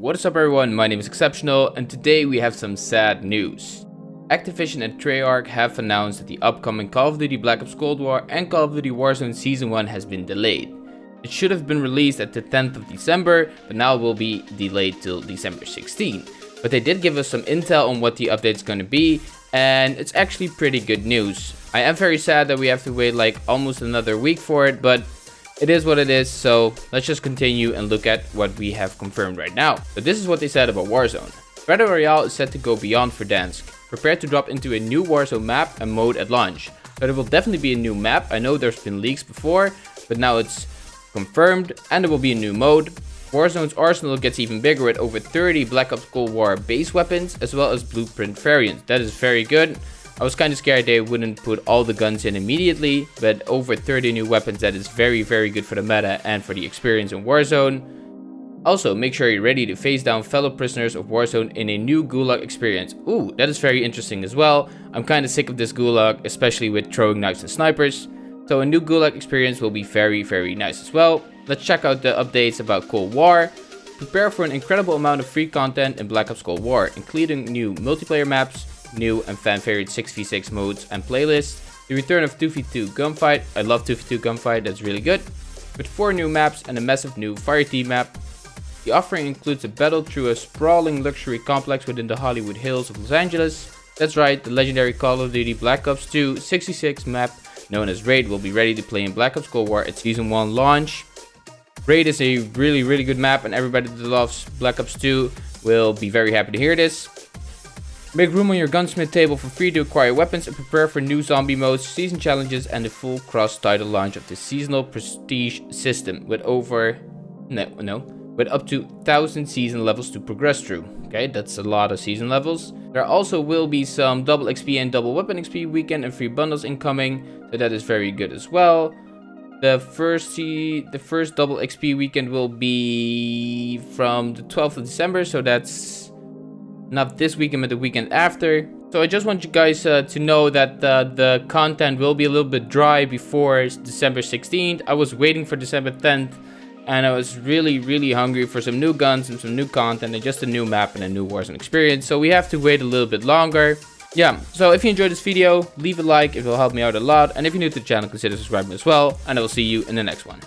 What is up everyone, my name is Exceptional and today we have some sad news. Activision and Treyarch have announced that the upcoming Call of Duty Black Ops Cold War and Call of Duty Warzone Season 1 has been delayed. It should have been released at the 10th of December, but now it will be delayed till December 16. But they did give us some intel on what the update is going to be, and it's actually pretty good news. I am very sad that we have to wait like almost another week for it, but it is what it is, so let's just continue and look at what we have confirmed right now. So this is what they said about Warzone. Battle Royale is set to go beyond Verdansk. Prepare to drop into a new Warzone map and mode at launch. So there will definitely be a new map. I know there's been leaks before, but now it's confirmed and there will be a new mode. Warzone's arsenal gets even bigger with over 30 Black Ops Cold War base weapons as well as blueprint variants. That is very good. I was kind of scared they wouldn't put all the guns in immediately, but over 30 new weapons that is very very good for the meta and for the experience in Warzone. Also, make sure you're ready to face down fellow prisoners of Warzone in a new Gulag experience. Ooh, that is very interesting as well. I'm kind of sick of this Gulag, especially with throwing knives and snipers. So a new Gulag experience will be very very nice as well. Let's check out the updates about Cold War. Prepare for an incredible amount of free content in Black Ops Cold War, including new multiplayer maps, new and fan favorite 6v6 modes and playlists, the return of 2v2 gunfight, I love 2v2 gunfight, that's really good, with 4 new maps and a massive new fireteam map. The offering includes a battle through a sprawling luxury complex within the Hollywood Hills of Los Angeles. That's right, the legendary Call of Duty Black Ops 2 66 map known as Raid will be ready to play in Black Ops Cold War at Season 1 launch. Raid is a really really good map and everybody that loves Black Ops 2 will be very happy to hear this. Make room on your gunsmith table for free to acquire weapons and prepare for new zombie modes, season challenges and the full cross-title launch of the seasonal prestige system with over... No, no. With up to 1000 season levels to progress through. Okay, that's a lot of season levels. There also will be some double XP and double weapon XP weekend and free bundles incoming. So that is very good as well. The first the first double XP weekend will be from the 12th of December, so that's not this weekend but the weekend after. So i just want you guys uh, to know that uh, the content will be a little bit dry before december 16th i was waiting for december 10th and i was really really hungry for some new guns and some new content and just a new map and a new warzone experience. So we have to wait a little bit longer. Yeah so if you enjoyed this video leave a like. It will help me out a lot. And if you're new to the channel consider subscribing as well. And i will see you in the next one